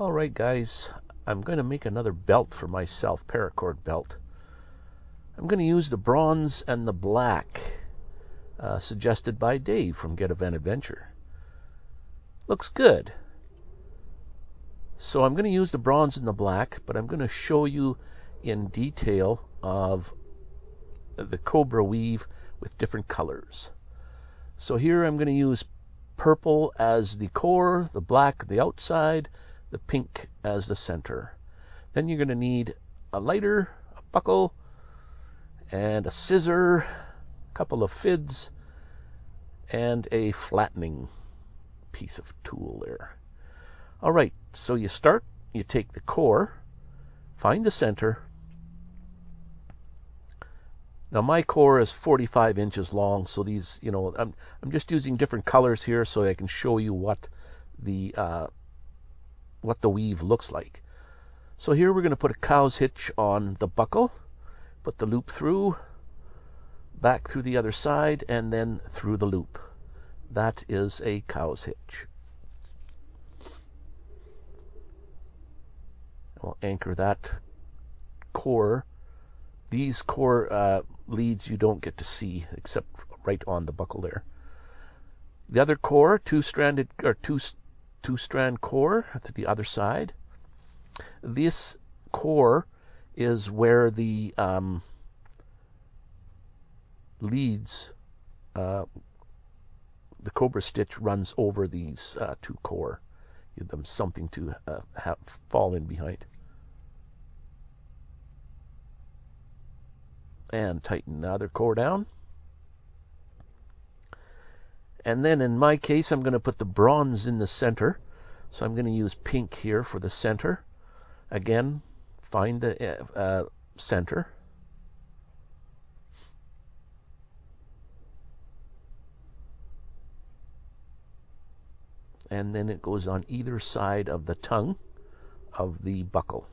All right, guys, I'm going to make another belt for myself, paracord belt. I'm going to use the bronze and the black, uh, suggested by Dave from Ghetto Van Adventure. Looks good. So I'm going to use the bronze and the black, but I'm going to show you in detail of the Cobra weave with different colors. So here I'm going to use purple as the core, the black the outside, the pink as the center. Then you're going to need a lighter, a buckle, and a scissor, a couple of fids, and a flattening piece of tool there. All right, so you start, you take the core, find the center. Now my core is 45 inches long, so these, you know, I'm I'm just using different colors here so I can show you what the uh, what the weave looks like. So here we're going to put a cow's hitch on the buckle, put the loop through, back through the other side, and then through the loop. That is a cow's hitch. We'll anchor that core. These core uh, leads you don't get to see except right on the buckle there. The other core, two-stranded or two two strand core to the other side. This core is where the um, leads, uh, the cobra stitch runs over these uh, two core. Give them something to uh, have fall in behind. And tighten the other core down. And then in my case, I'm going to put the bronze in the center. So I'm going to use pink here for the center. Again, find the uh, uh, center. And then it goes on either side of the tongue of the buckle.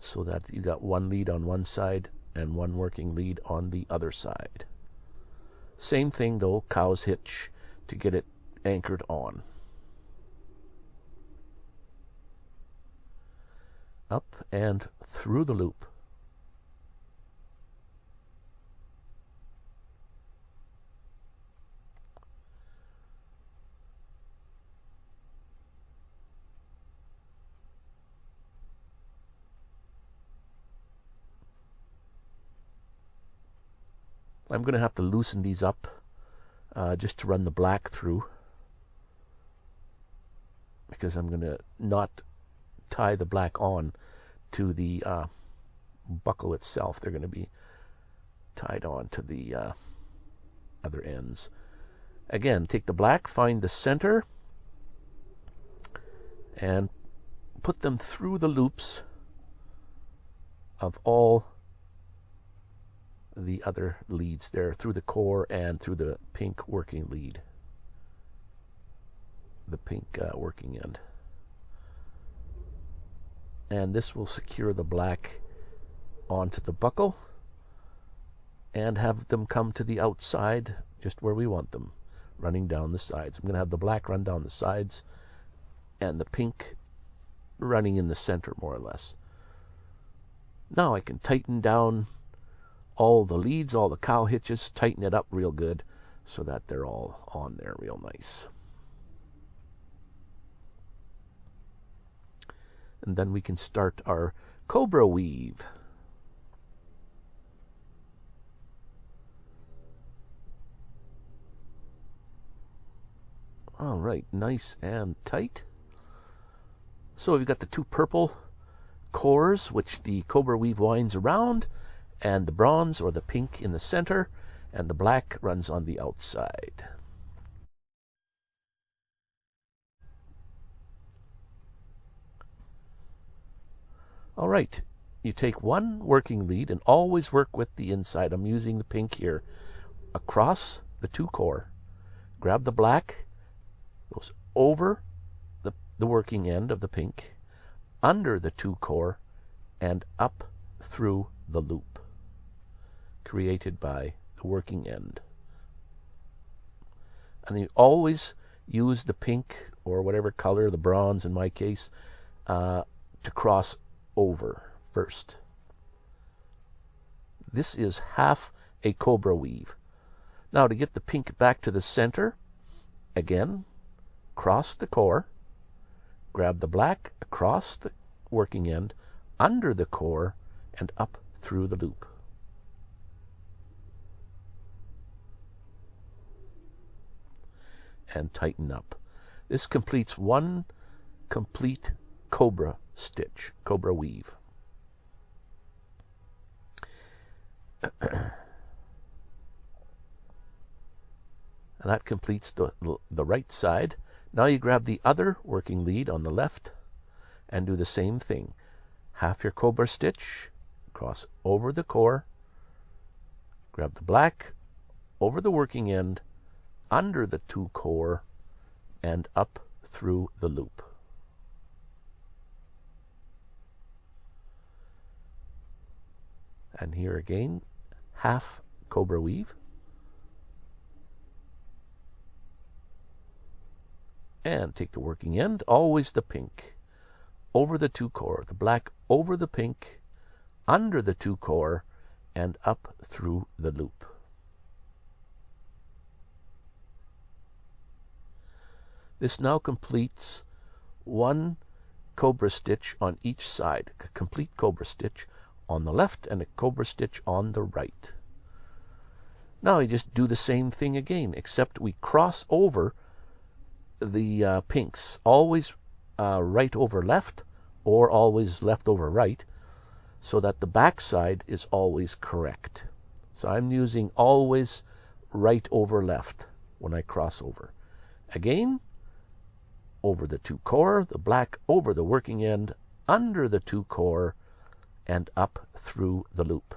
So that you got one lead on one side and one working lead on the other side. Same thing though, cow's hitch to get it anchored on. Up and through the loop. I'm going to have to loosen these up uh, just to run the black through because I'm going to not tie the black on to the uh, buckle itself. They're going to be tied on to the uh, other ends. Again, take the black, find the center, and put them through the loops of all the other leads there through the core and through the pink working lead, the pink uh, working end. And this will secure the black onto the buckle and have them come to the outside just where we want them, running down the sides. I'm going to have the black run down the sides and the pink running in the center more or less. Now I can tighten down all the leads, all the cow hitches, tighten it up real good so that they're all on there real nice. And then we can start our cobra weave. All right, nice and tight. So we've got the two purple cores, which the cobra weave winds around, and the bronze or the pink in the center, and the black runs on the outside. All right, you take one working lead and always work with the inside. I'm using the pink here. Across the two core, grab the black, goes over the, the working end of the pink, under the two core, and up through the loop created by the working end. And you always use the pink or whatever color, the bronze in my case, uh, to cross over first. This is half a cobra weave. Now to get the pink back to the center, again, cross the core, grab the black across the working end, under the core, and up through the loop. And tighten up. This completes one complete cobra stitch, cobra weave. and that completes the, the right side. Now you grab the other working lead on the left and do the same thing. Half your cobra stitch, cross over the core, grab the black over the working end, under the two core, and up through the loop. And here again, half cobra weave. And take the working end, always the pink, over the two core, the black over the pink, under the two core, and up through the loop. This now completes one cobra stitch on each side, a complete cobra stitch on the left and a cobra stitch on the right. Now I just do the same thing again, except we cross over the uh, pinks, always uh, right over left or always left over right, so that the back side is always correct. So I'm using always right over left when I cross over. Again, over the two core, the black over the working end, under the two core, and up through the loop.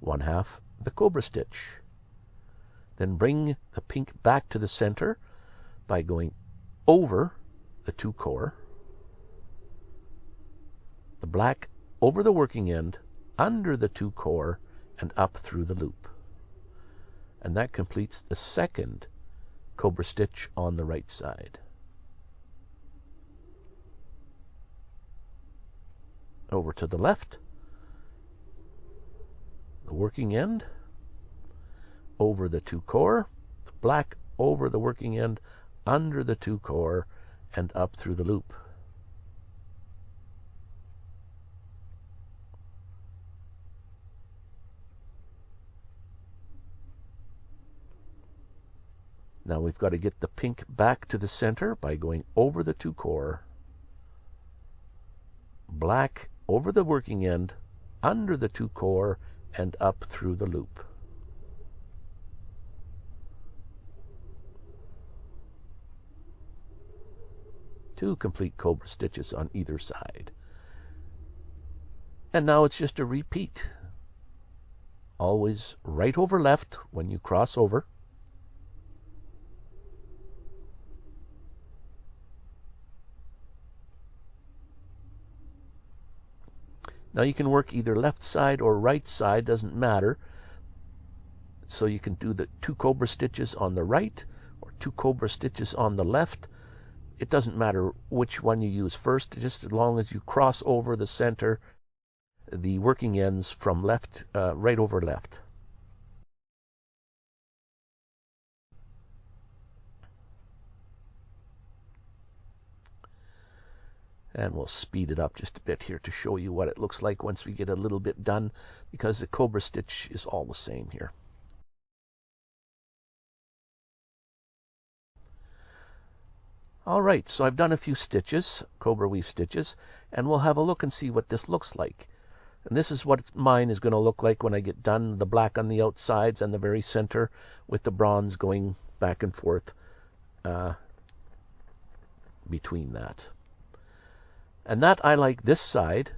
One half the cobra stitch. Then bring the pink back to the center by going over the two core, the black over the working end, under the two core, and up through the loop. And that completes the second cobra stitch on the right side. over to the left, the working end, over the two core, the black over the working end, under the two core, and up through the loop. Now we've got to get the pink back to the center by going over the two core, black over the working end, under the two core, and up through the loop. Two complete cobra stitches on either side. And now it's just a repeat. Always right over left when you cross over. Now you can work either left side or right side, doesn't matter. So you can do the two cobra stitches on the right or two cobra stitches on the left. It doesn't matter which one you use first, just as long as you cross over the center, the working ends from left, uh, right over left. And we'll speed it up just a bit here to show you what it looks like once we get a little bit done because the cobra stitch is all the same here. Alright, so I've done a few stitches, cobra weave stitches, and we'll have a look and see what this looks like. And this is what mine is going to look like when I get done, the black on the outsides and the very center with the bronze going back and forth uh, between that. And that I like this side.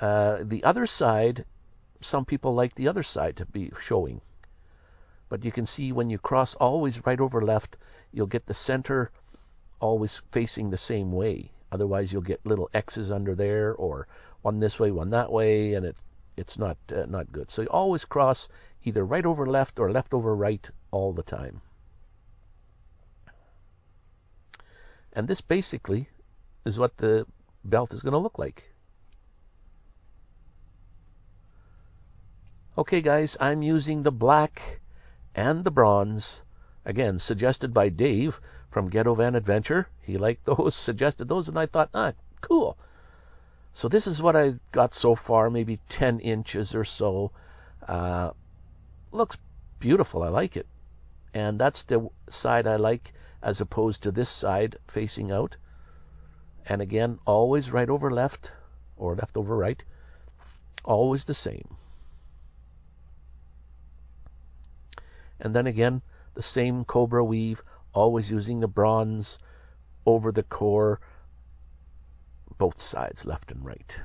Uh, the other side, some people like the other side to be showing. But you can see when you cross always right over left, you'll get the center always facing the same way. Otherwise, you'll get little X's under there, or one this way, one that way, and it it's not uh, not good. So you always cross either right over left or left over right all the time. And this basically is what the belt is going to look like. Okay, guys, I'm using the black and the bronze. Again, suggested by Dave from Ghetto Van Adventure. He liked those, suggested those, and I thought, ah, cool. So this is what I got so far, maybe 10 inches or so. Uh, looks beautiful. I like it. And that's the side I like as opposed to this side facing out. And again, always right over left or left over right. Always the same. And then again, the same cobra weave, always using the bronze over the core, both sides, left and right.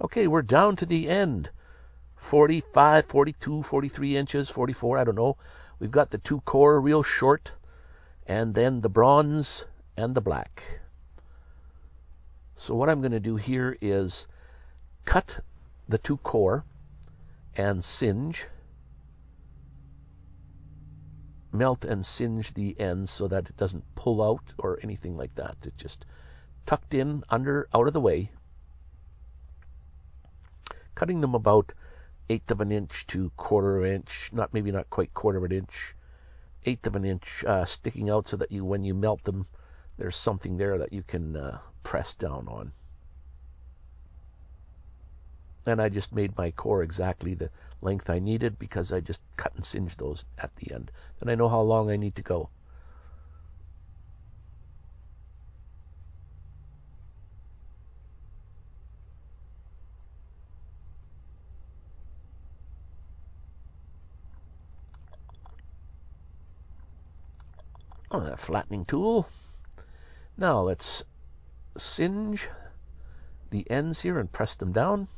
Okay, we're down to the end. 45, 42, 43 inches, 44, I don't know. We've got the two core real short, and then the bronze and the black. So what I'm going to do here is cut the two core and singe, melt and singe the ends so that it doesn't pull out or anything like that. It just tucked in under out of the way. Cutting them about eighth of an inch to quarter of an inch, not maybe not quite quarter of an inch, eighth of an inch uh, sticking out so that you when you melt them, there's something there that you can uh, press down on and I just made my core exactly the length I needed because I just cut and singed those at the end. Then I know how long I need to go. Oh, that flattening tool. Now let's singe the ends here and press them down.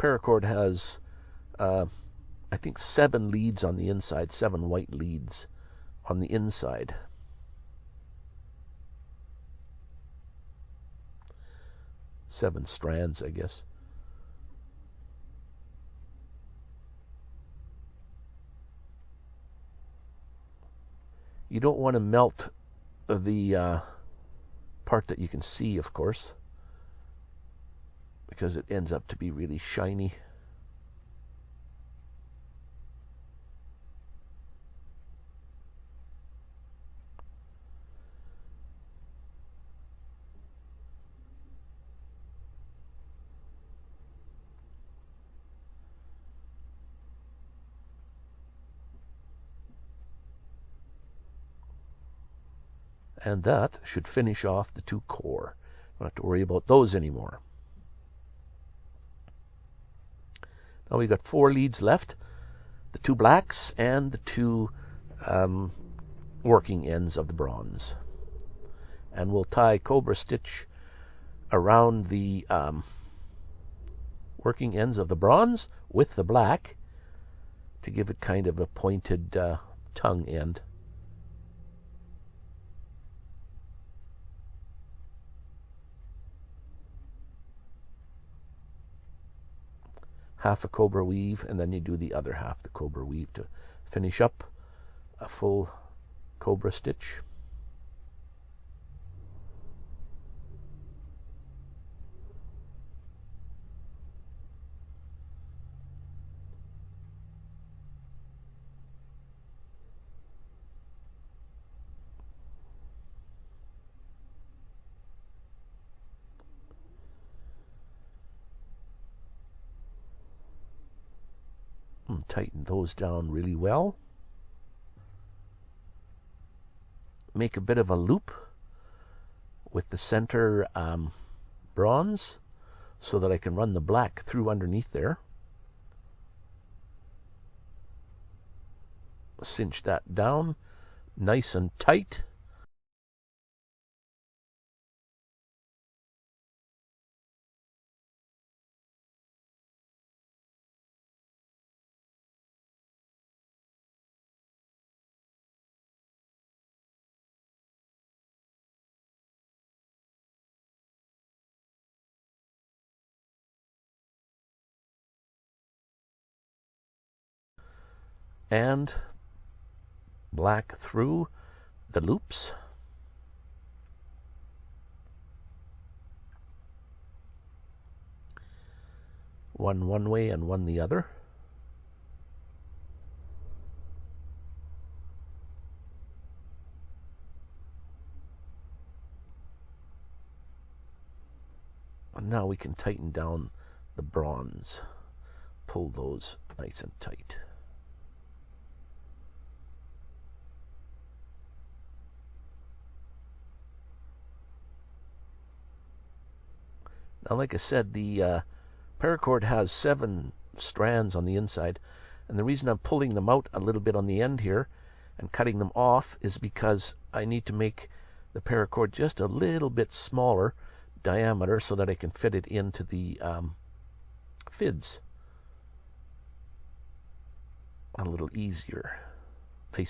paracord has, uh, I think, seven leads on the inside, seven white leads on the inside. Seven strands, I guess. You don't want to melt the uh, part that you can see, of course because it ends up to be really shiny. And that should finish off the two core. Don't have to worry about those anymore. Now we've got four leads left, the two blacks and the two um, working ends of the bronze. And we'll tie cobra stitch around the um, working ends of the bronze with the black to give it kind of a pointed uh, tongue end. Half a cobra weave and then you do the other half the cobra weave to finish up a full cobra stitch tighten those down really well. Make a bit of a loop with the center um, bronze so that I can run the black through underneath there. Cinch that down nice and tight. And black through the loops. One one way and one the other. And now we can tighten down the bronze. Pull those nice and tight. Now, like I said, the uh, paracord has seven strands on the inside. And the reason I'm pulling them out a little bit on the end here and cutting them off is because I need to make the paracord just a little bit smaller diameter so that I can fit it into the um, fids a little easier. They,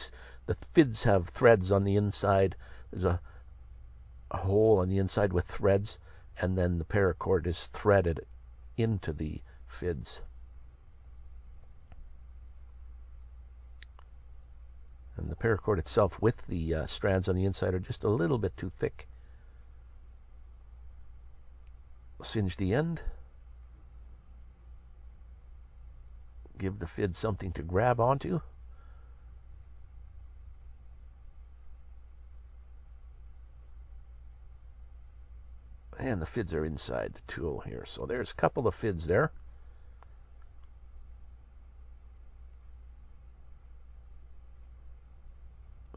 the fids have threads on the inside. There's a, a hole on the inside with threads and then the paracord is threaded into the fids. And the paracord itself with the uh, strands on the inside are just a little bit too thick. Singe the end. Give the fid something to grab onto. And the fids are inside the tool here. So there's a couple of fids there.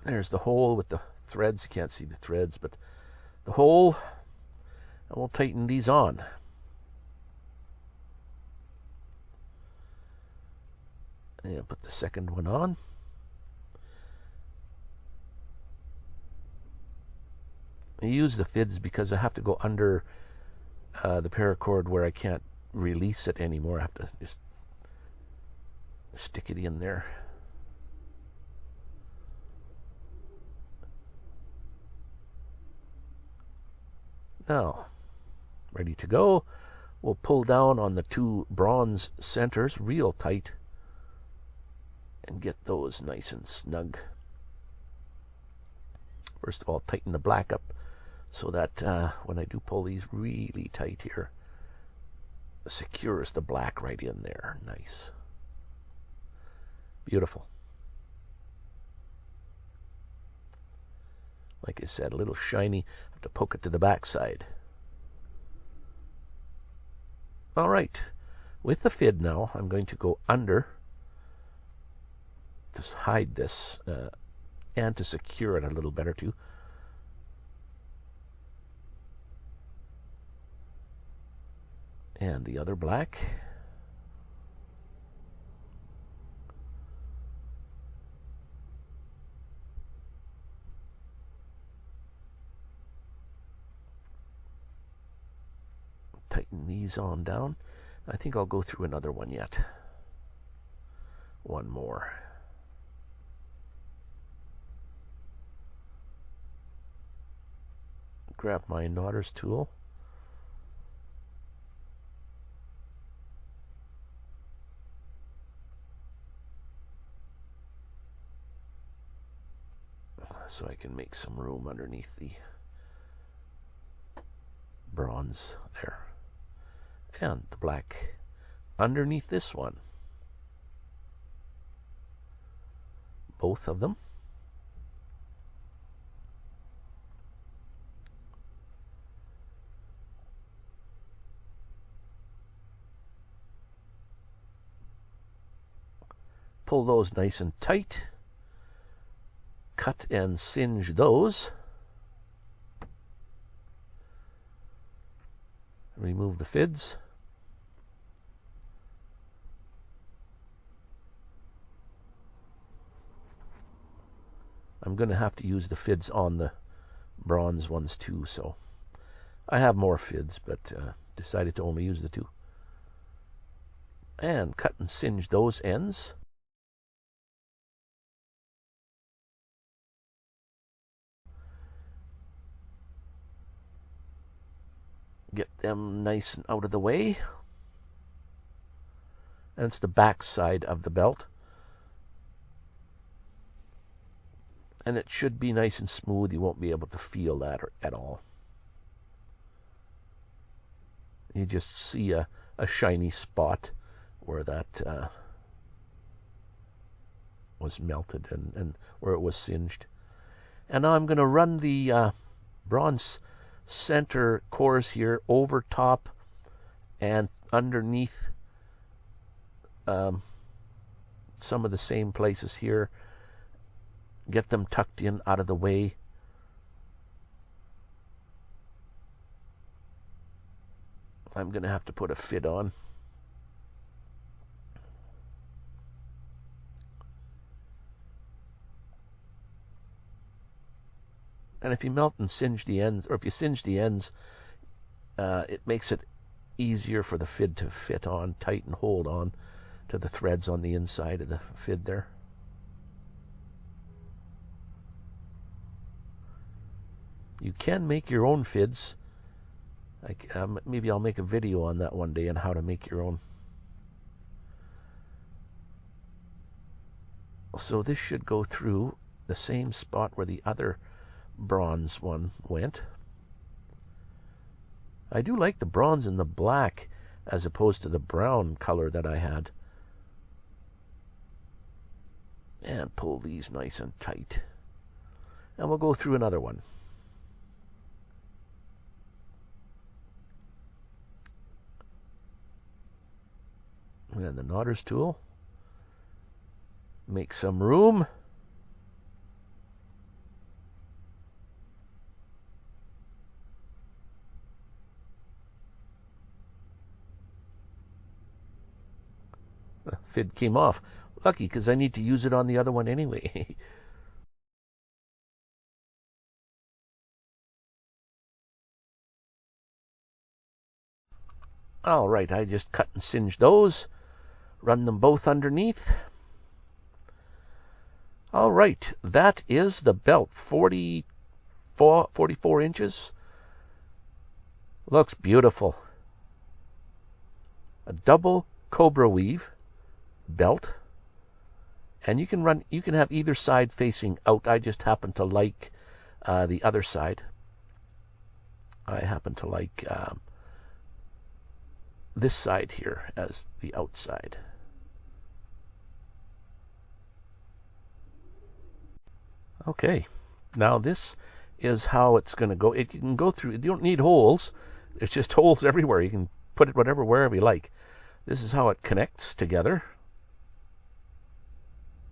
There's the hole with the threads. You can't see the threads, but the hole. We'll tighten these on. And put the second one on. I use the fids because I have to go under uh, the paracord where I can't release it anymore. I have to just stick it in there. Now, ready to go. We'll pull down on the two bronze centers real tight and get those nice and snug. First of all, tighten the black up so that uh, when I do pull these really tight here, secures the black right in there. Nice. Beautiful. Like I said, a little shiny. Have to poke it to the backside. All right. With the fid now, I'm going to go under to hide this uh, and to secure it a little better too. And the other black. Tighten these on down. I think I'll go through another one yet. One more. Grab my knotter's tool. So I can make some room underneath the bronze there. And the black underneath this one. Both of them. Pull those nice and tight cut and singe those. Remove the fids. I'm going to have to use the fids on the bronze ones too, so I have more fids, but uh, decided to only use the two. And cut and singe those ends. Get them nice and out of the way. And it's the back side of the belt. and it should be nice and smooth. You won't be able to feel that at all. You just see a, a shiny spot where that uh, was melted and, and where it was singed. And now I'm going to run the uh, bronze center cores here over top and underneath um, some of the same places here. Get them tucked in out of the way. I'm going to have to put a fid on. And if you melt and singe the ends, or if you singe the ends, uh, it makes it easier for the fid to fit on tight and hold on to the threads on the inside of the fid there. You can make your own fids. I, um, maybe I'll make a video on that one day on how to make your own. So this should go through the same spot where the other bronze one went. I do like the bronze and the black as opposed to the brown color that I had. And pull these nice and tight. And we'll go through another one. And the knotter's tool. Make some room. Fid came off. Lucky, because I need to use it on the other one anyway. All right, I just cut and singe those. Run them both underneath. All right, that is the belt, 44, 44 inches. Looks beautiful. A double cobra weave belt. And you can run, you can have either side facing out. I just happen to like uh, the other side. I happen to like um, this side here as the outside. Okay, now this is how it's going to go. It can go through, you don't need holes. There's just holes everywhere. You can put it whatever, wherever you like. This is how it connects together.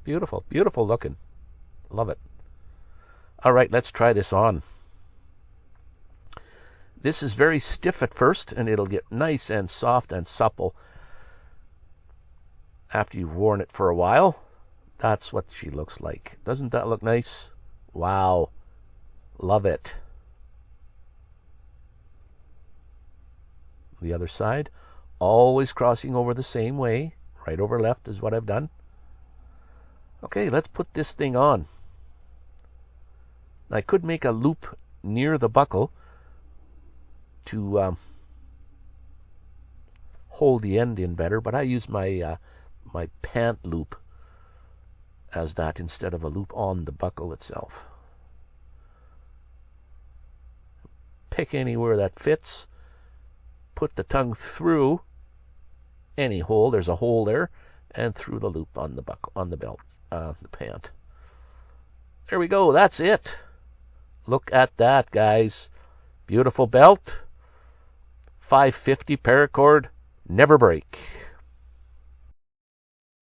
Beautiful, beautiful looking. Love it. All right, let's try this on. This is very stiff at first, and it'll get nice and soft and supple after you've worn it for a while. That's what she looks like. Doesn't that look nice? Wow. Love it. The other side, always crossing over the same way. Right over left is what I've done. Okay, let's put this thing on. I could make a loop near the buckle to um, hold the end in better, but I use my uh, my pant loop as that instead of a loop on the buckle itself. Pick anywhere that fits. Put the tongue through any hole. There's a hole there, and through the loop on the buckle on the belt uh, the pant. There we go. That's it. Look at that, guys. Beautiful belt. 550 paracord. Never break.